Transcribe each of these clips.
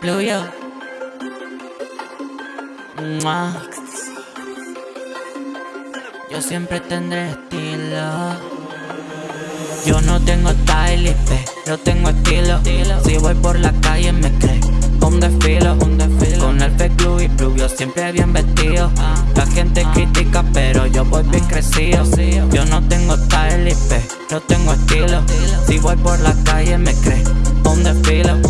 Pluvio. Mua. Yo siempre tendré estilo. Yo no tengo style, pero tengo estilo. Si voy por la calle me cree un desfilo, un desfilo. Con el fake glue y pluvio siempre bien vestido. La gente critica, pero yo voy bien crecido. Yo no tengo style, pero tengo estilo. Si voy por la calle me cree un desfilo.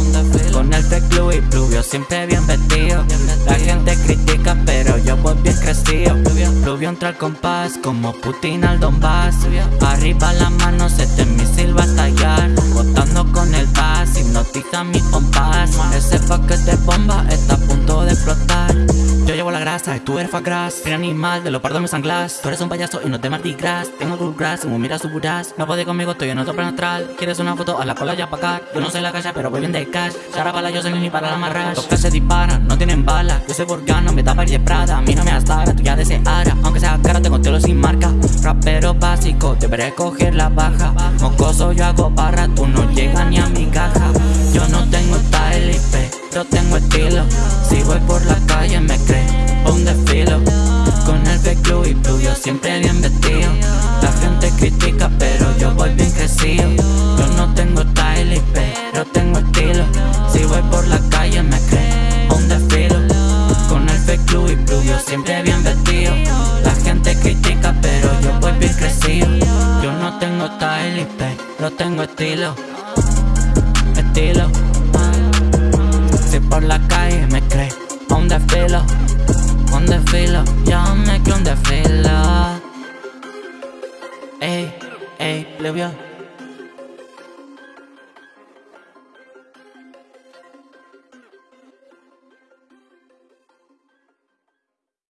Con el fake glue y pluvio siempre bien vestido. La gente critica, pero yo voy bien crecido. Pluvio entra al compás como Putin al Donbass. Arriba la mano, se te misil va a grasa y tú eres fat grass. Soy animal de los pardos me sanglas Tú eres un payaso y no te Mardi Gras Tengo good grass, como mira su buras No puede conmigo, estoy en otro plan astral. ¿Quieres una foto? A la cola ya pa' acá Yo no soy la calle, pero voy bien de cash. Sara para yo soy ni para la amarrar Los que se disparan, no tienen balas Yo soy volcano, me tapa y de Prada. A mí no me astara, tú ya deseara Aunque sea cara, tengo telo sin marca. Rapero básico, deberé coger la baja. Mocoso yo hago barra, tú no llegas ni a mi caja y pluvio siempre bien vestido. La gente critica pero yo voy bien crecido. Yo no tengo style pero tengo estilo. Si voy por la calle me cree un desfilo Con el fake y pluvio siempre bien vestido. La gente critica pero yo voy bien crecido. Yo no tengo style pero tengo estilo. Estilo. Si por la calle me cree un desfilo un desfilo, yo me creo un desfilo Ey, ey, le